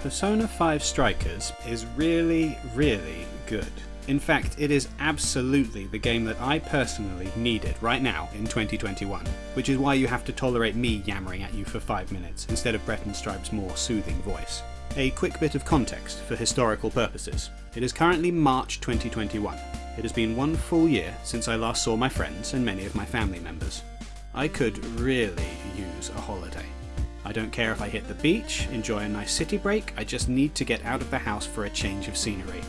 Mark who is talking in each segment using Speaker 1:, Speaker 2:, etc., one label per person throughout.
Speaker 1: Persona 5 Strikers is really, really good. In fact, it is absolutely the game that I personally needed right now in 2021, which is why you have to tolerate me yammering at you for 5 minutes instead of Breton Stripe's more soothing voice. A quick bit of context for historical purposes. It is currently March 2021. It has been one full year since I last saw my friends and many of my family members. I could really use a holiday. I don't care if I hit the beach, enjoy a nice city break, I just need to get out of the house for a change of scenery.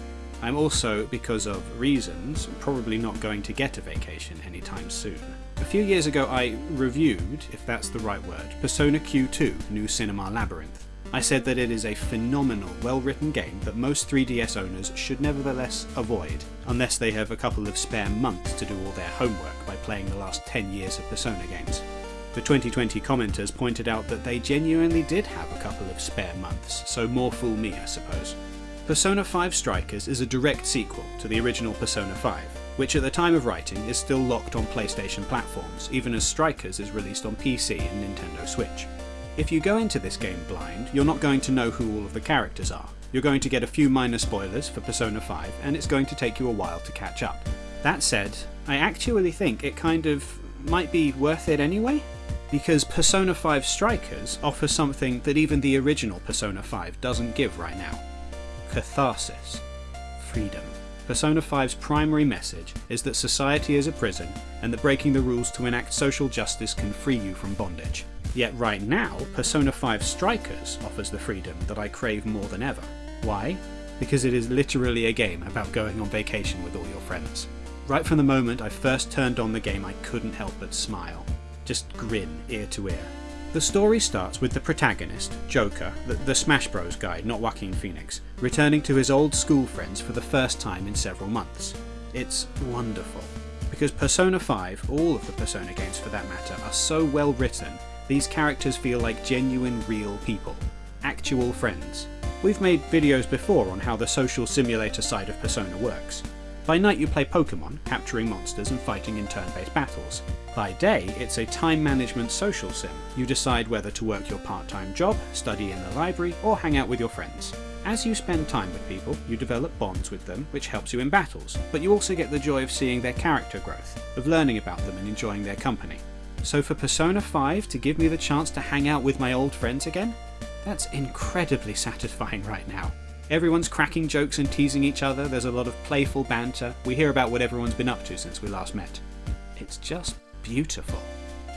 Speaker 1: I'm also, because of reasons, probably not going to get a vacation anytime soon. A few years ago I reviewed, if that's the right word, Persona Q2 New Cinema Labyrinth. I said that it is a phenomenal, well written game that most 3DS owners should nevertheless avoid, unless they have a couple of spare months to do all their homework by playing the last 10 years of Persona games. The 2020 commenters pointed out that they genuinely did have a couple of spare months, so more fool me I suppose. Persona 5 Strikers is a direct sequel to the original Persona 5, which at the time of writing is still locked on PlayStation platforms, even as Strikers is released on PC and Nintendo Switch. If you go into this game blind, you're not going to know who all of the characters are. You're going to get a few minor spoilers for Persona 5, and it's going to take you a while to catch up. That said, I actually think it kind of might be worth it anyway? Because Persona 5 Strikers offers something that even the original Persona 5 doesn't give right now catharsis, freedom. Persona 5's primary message is that society is a prison and that breaking the rules to enact social justice can free you from bondage. Yet right now, Persona 5 Strikers offers the freedom that I crave more than ever. Why? Because it is literally a game about going on vacation with all your friends. Right from the moment I first turned on the game, I couldn't help but smile just grin ear to ear. The story starts with the protagonist, Joker, the, the, Smash Bros guy, not Joaquin Phoenix, returning to his old school friends for the first time in several months. It's wonderful. Because Persona 5, all of the Persona games for that matter, are so well written, these characters feel like genuine real people. Actual friends. We've made videos before on how the social simulator side of Persona works. By night you play Pokemon, capturing monsters and fighting in turn-based battles. By day, it's a time management social sim. You decide whether to work your part-time job, study in the library, or hang out with your friends. As you spend time with people, you develop bonds with them, which helps you in battles, but you also get the joy of seeing their character growth, of learning about them and enjoying their company. So for Persona 5 to give me the chance to hang out with my old friends again? That's incredibly satisfying right now. Everyone's cracking jokes and teasing each other, there's a lot of playful banter, we hear about what everyone's been up to since we last met. It's just beautiful.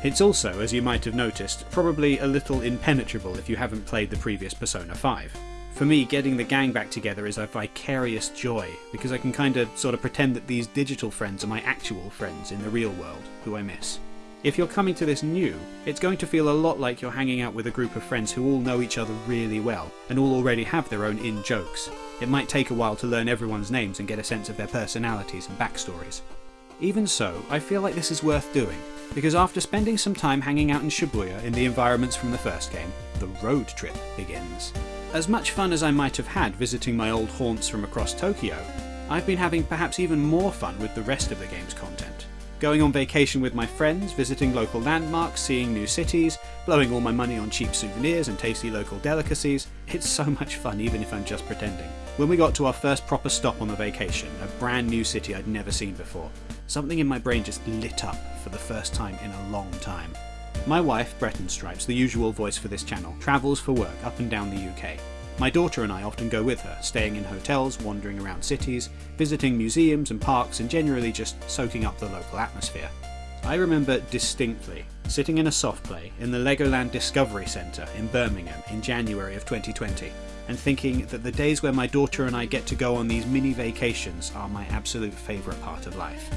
Speaker 1: It's also, as you might have noticed, probably a little impenetrable if you haven't played the previous Persona 5. For me, getting the gang back together is a vicarious joy, because I can kinda sort of pretend that these digital friends are my actual friends in the real world, who I miss. If you're coming to this new, it's going to feel a lot like you're hanging out with a group of friends who all know each other really well, and all already have their own in-jokes. It might take a while to learn everyone's names and get a sense of their personalities and backstories. Even so, I feel like this is worth doing, because after spending some time hanging out in Shibuya in the environments from the first game, the road trip begins. As much fun as I might have had visiting my old haunts from across Tokyo, I've been having perhaps even more fun with the rest of the game's content. Going on vacation with my friends, visiting local landmarks, seeing new cities, blowing all my money on cheap souvenirs and tasty local delicacies, it's so much fun even if I'm just pretending. When we got to our first proper stop on the vacation, a brand new city I'd never seen before, Something in my brain just lit up for the first time in a long time. My wife, Breton Stripes, the usual voice for this channel, travels for work up and down the UK. My daughter and I often go with her, staying in hotels, wandering around cities, visiting museums and parks and generally just soaking up the local atmosphere. I remember distinctly sitting in a soft play in the Legoland Discovery Centre in Birmingham in January of 2020 and thinking that the days where my daughter and I get to go on these mini vacations are my absolute favourite part of life.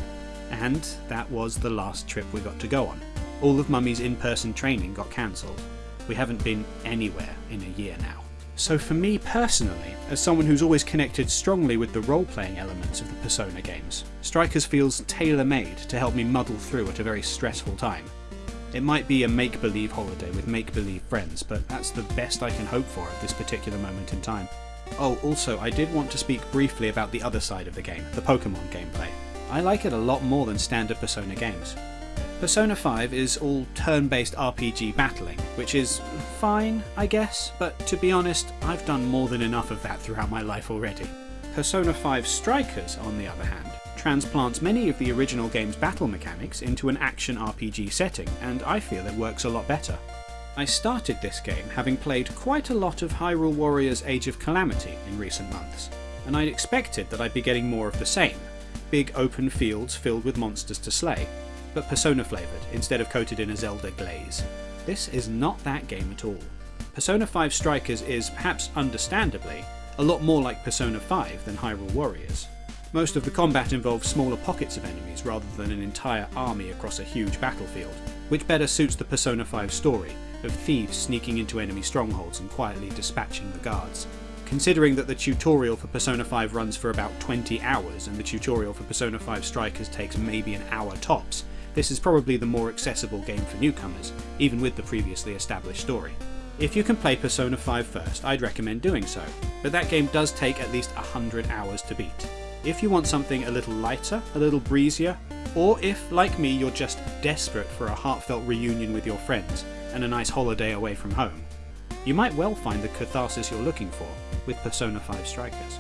Speaker 1: And that was the last trip we got to go on. All of Mummy's in-person training got cancelled. We haven't been anywhere in a year now. So for me personally, as someone who's always connected strongly with the role-playing elements of the Persona games, Strikers feels tailor-made to help me muddle through at a very stressful time. It might be a make-believe holiday with make-believe friends, but that's the best I can hope for at this particular moment in time. Oh, also, I did want to speak briefly about the other side of the game, the Pokemon gameplay. I like it a lot more than standard Persona games. Persona 5 is all turn based RPG battling, which is fine, I guess, but to be honest, I've done more than enough of that throughout my life already. Persona 5 Strikers, on the other hand, transplants many of the original game's battle mechanics into an action RPG setting, and I feel it works a lot better. I started this game having played quite a lot of Hyrule Warriors Age of Calamity in recent months, and I'd expected that I'd be getting more of the same big open fields filled with monsters to slay, but Persona flavoured instead of coated in a Zelda glaze. This is not that game at all. Persona 5 Strikers is, perhaps understandably, a lot more like Persona 5 than Hyrule Warriors. Most of the combat involves smaller pockets of enemies rather than an entire army across a huge battlefield, which better suits the Persona 5 story of thieves sneaking into enemy strongholds and quietly dispatching the guards. Considering that the tutorial for Persona 5 runs for about 20 hours and the tutorial for Persona 5 Strikers takes maybe an hour tops, this is probably the more accessible game for newcomers, even with the previously established story. If you can play Persona 5 first, I'd recommend doing so, but that game does take at least 100 hours to beat. If you want something a little lighter, a little breezier, or if, like me, you're just desperate for a heartfelt reunion with your friends and a nice holiday away from home, you might well find the catharsis you're looking for with Persona 5 Strikers.